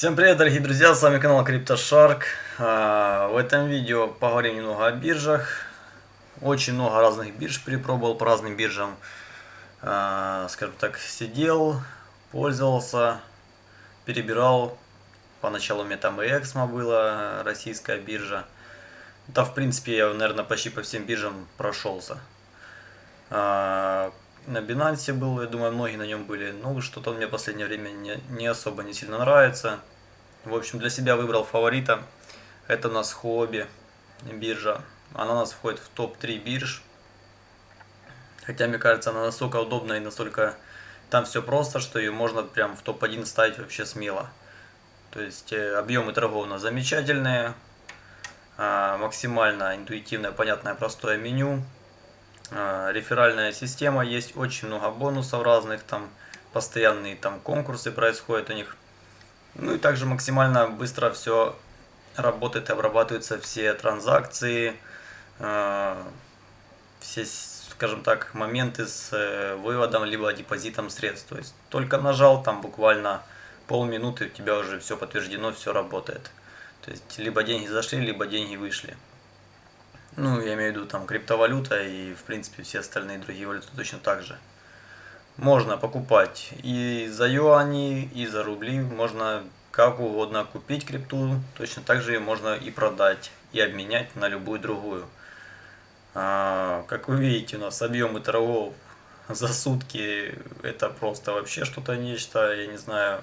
Всем привет, дорогие друзья, с вами канал CryptoShark. А, в этом видео поговорим немного о биржах. Очень много разных бирж перепробовал по разным биржам. А, скажем так, сидел, пользовался, перебирал. Поначалу у меня там и Эксмо была, российская биржа. Да, в принципе, я, наверное, почти по всем биржам прошелся. А, на Binance был, я думаю, многие на нем были. Ну, что-то мне в последнее время не особо не сильно нравится. В общем, для себя выбрал фаворита. Это у нас Хобби биржа. Она у нас входит в топ-3 бирж. Хотя, мне кажется, она настолько удобная и настолько... Там все просто, что ее можно прям в топ-1 ставить вообще смело. То есть, э, объемы торгов у нас замечательные. А, максимально интуитивное, понятное, простое меню. А, реферальная система, есть очень много бонусов разных, там постоянные там конкурсы происходят у них. Ну и также максимально быстро все работает и обрабатываются все транзакции, а, все, скажем так, моменты с э, выводом либо депозитом средств. То есть только нажал, там буквально полминуты у тебя уже все подтверждено, все работает. То есть либо деньги зашли, либо деньги вышли. Ну, я имею в виду там криптовалюта и, в принципе, все остальные другие валюты точно так же. Можно покупать и за юани, и за рубли. Можно как угодно купить крипту. Точно так же ее можно и продать, и обменять на любую другую. А, как вы видите, у нас объемы торгов за сутки это просто вообще что-то нечто, я не знаю,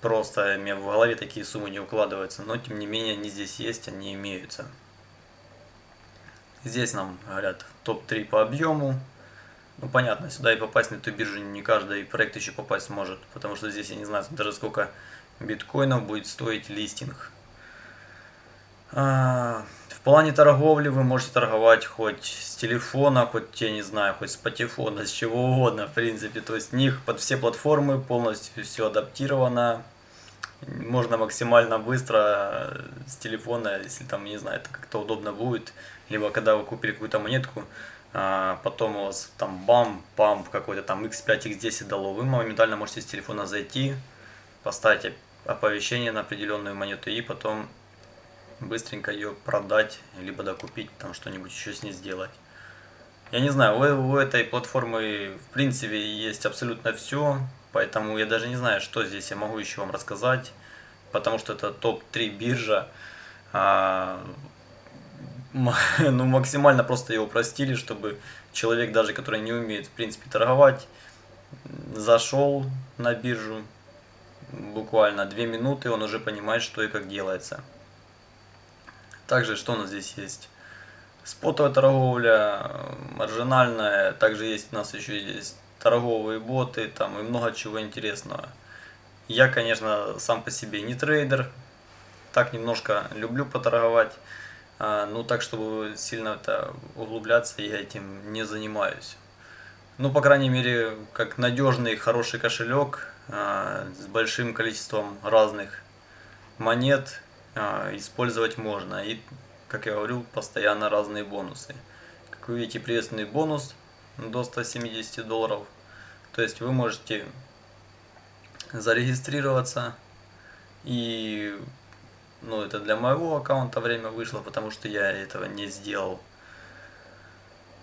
просто меня в голове такие суммы не укладываются, но тем не менее они здесь есть, они имеются. Здесь нам говорят топ-3 по объему. Ну, понятно, сюда и попасть на эту биржу не каждый проект еще попасть сможет, потому что здесь я не знаю даже сколько биткоинов будет стоить листинг. А, в плане торговли вы можете торговать хоть с телефона, хоть, я не знаю, хоть с патефона, с чего угодно, в принципе. То есть у них под все платформы полностью все адаптировано можно максимально быстро с телефона, если там, не знаю, это как-то удобно будет, либо когда вы купили какую-то монетку, потом у вас там бам, памп какой-то там x5, x10 дало, вы моментально можете с телефона зайти, поставить оповещение на определенную монету и потом быстренько ее продать, либо докупить, там что-нибудь еще с ней сделать. Я не знаю, у, у этой платформы в принципе есть абсолютно все, Поэтому я даже не знаю, что здесь я могу еще вам рассказать, потому что это топ-3 биржа. Ну, максимально просто его упростили, чтобы человек, даже который не умеет, в принципе, торговать, зашел на биржу, буквально 2 минуты, он уже понимает, что и как делается. Также, что у нас здесь есть? Спотовая торговля, маржинальная, также есть у нас еще есть торговые боты там и много чего интересного. Я, конечно, сам по себе не трейдер, так немножко люблю поторговать, а, ну так, чтобы сильно это углубляться, я этим не занимаюсь. Ну, по крайней мере, как надежный, хороший кошелек а, с большим количеством разных монет а, использовать можно. И, как я говорю, постоянно разные бонусы. Как вы видите, приветственный бонус до 170 долларов. То есть вы можете зарегистрироваться и ну это для моего аккаунта время вышло, потому что я этого не сделал.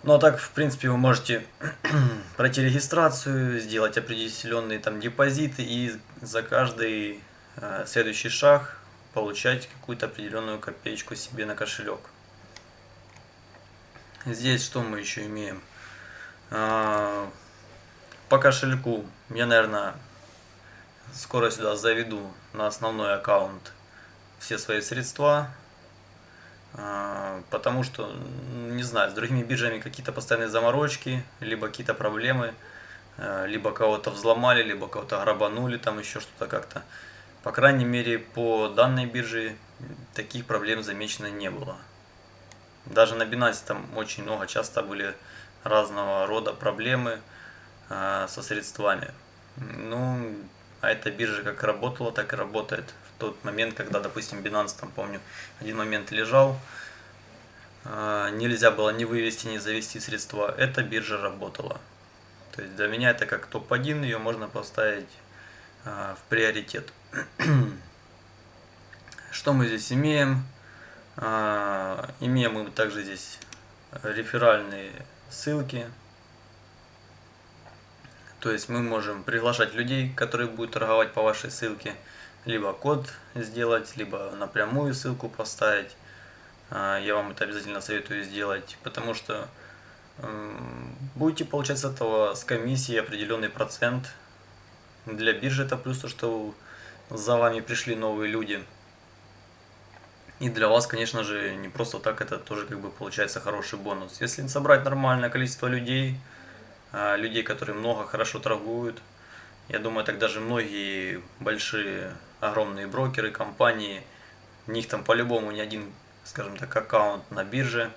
Ну а так, в принципе, вы можете пройти регистрацию, сделать определенные там депозиты и за каждый э, следующий шаг получать какую-то определенную копеечку себе на кошелек. Здесь что мы еще имеем? А, по кошельку я, наверное, скоро сюда заведу на основной аккаунт все свои средства, а, потому что, не знаю, с другими биржами какие-то постоянные заморочки, либо какие-то проблемы, а, либо кого-то взломали, либо кого-то грабанули, там еще что-то как-то. По крайней мере, по данной бирже таких проблем замечено не было. Даже на Binance там очень много, часто были разного рода проблемы, а, со средствами. Ну, а эта биржа как работала, так и работает. В тот момент, когда, допустим, Binance, там, помню, один момент лежал, а, нельзя было ни вывести, ни завести средства, эта биржа работала. То есть для меня это как топ-1, ее можно поставить а, в приоритет. Что мы здесь имеем? А, имеем мы также здесь реферальные ссылки. То есть мы можем приглашать людей, которые будут торговать по вашей ссылке, либо код сделать, либо напрямую ссылку поставить. А, я вам это обязательно советую сделать, потому что будете получать с этого с комиссии определенный процент. Для биржи это плюс то, что за вами пришли новые люди. И для вас, конечно же, не просто так, это тоже как бы получается хороший бонус. Если собрать нормальное количество людей, людей, которые много, хорошо торгуют, я думаю, так даже многие большие, огромные брокеры, компании, у них там по-любому не один, скажем так, аккаунт на бирже.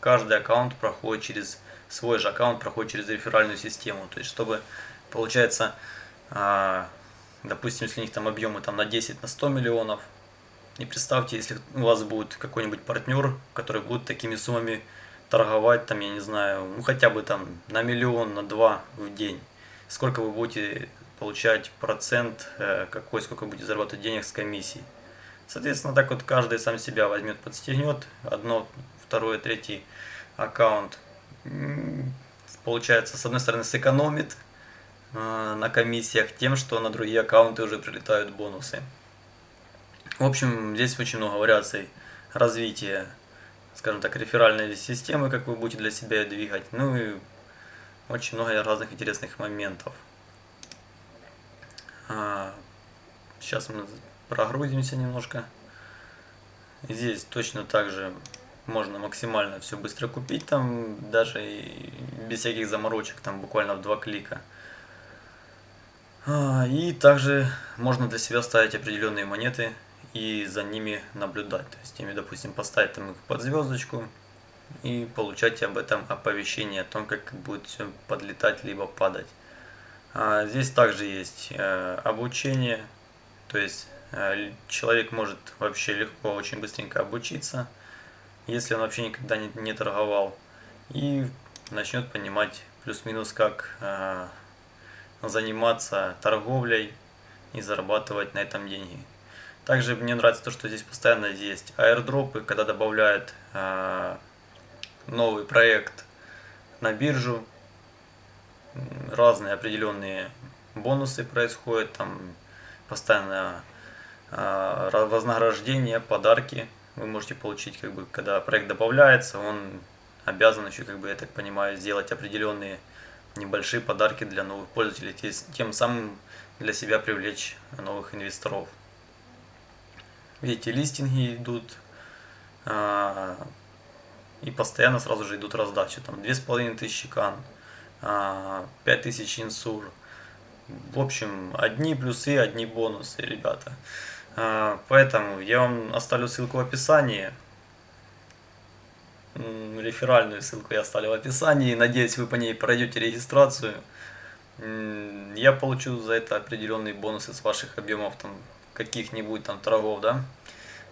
Каждый аккаунт проходит через, свой же аккаунт проходит через реферальную систему. То есть, чтобы, получается, а, допустим, если у них там объемы там на 10, на 100 миллионов, и представьте, если у вас будет какой-нибудь партнер, который будет такими суммами торговать, там, я не знаю, ну хотя бы там на миллион, на два в день. Сколько вы будете получать процент, э, какой, сколько будете зарабатывать денег с комиссией. Соответственно, так вот каждый сам себя возьмет, подстегнет, одно, второе, третий аккаунт, получается, с одной стороны, сэкономит э, на комиссиях тем, что на другие аккаунты уже прилетают бонусы. В общем, здесь очень много вариаций развития, скажем так, реферальной системы, как вы будете для себя двигать. Ну и очень много разных интересных моментов. А, сейчас мы прогрузимся немножко. Здесь точно так же можно максимально все быстро купить, там даже и без всяких заморочек, там буквально в два клика. А, и также можно для себя ставить определенные монеты, и за ними наблюдать. То есть ими, допустим, поставить там их под звездочку и получать об этом оповещение о том, как будет все подлетать либо падать. А здесь также есть э, обучение, то есть э, человек может вообще легко, очень быстренько обучиться, если он вообще никогда не, не торговал, и начнет понимать плюс-минус как э, заниматься торговлей и зарабатывать на этом деньги. Также мне нравится то, что здесь постоянно есть аирдропы, когда добавляют э, новый проект на биржу, разные определенные бонусы происходят, там постоянно э, вознаграждение, подарки вы можете получить, как бы, когда проект добавляется, он обязан еще, как бы, я так понимаю, сделать определенные небольшие подарки для новых пользователей, тем самым для себя привлечь новых инвесторов. Видите, листинги идут. А, и постоянно сразу же идут раздачи. Там 2500 кан, 5000 а, инсур. В общем, одни плюсы, одни бонусы, ребята. А, поэтому я вам оставлю ссылку в описании. Реферальную ссылку я оставлю в описании. Надеюсь, вы по ней пройдете регистрацию. Я получу за это определенные бонусы с ваших объемов там каких-нибудь там торгов, да,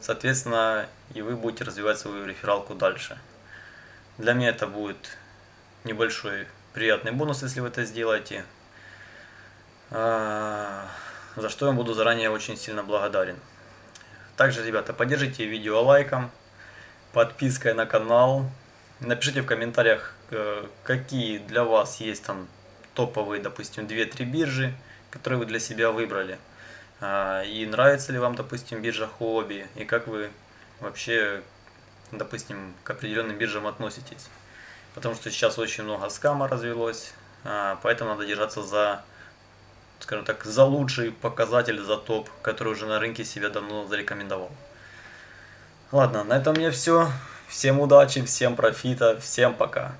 соответственно, и вы будете развивать свою рефералку дальше. Для меня это будет небольшой приятный бонус, если вы это сделаете, а, за что я буду заранее очень сильно благодарен. Также, ребята, поддержите видео лайком, подпиской на канал, напишите в комментариях, э, какие для вас есть там топовые, допустим, 2-3 биржи, которые вы для себя выбрали. А, и нравится ли вам, допустим, биржа хобби, и как вы вообще, допустим, к определенным биржам относитесь. Потому что сейчас очень много скама развелось, а, поэтому надо держаться за, скажем так, за лучший показатель, за топ, который уже на рынке себя давно зарекомендовал. Ладно, на этом у меня все. Всем удачи, всем профита, всем пока.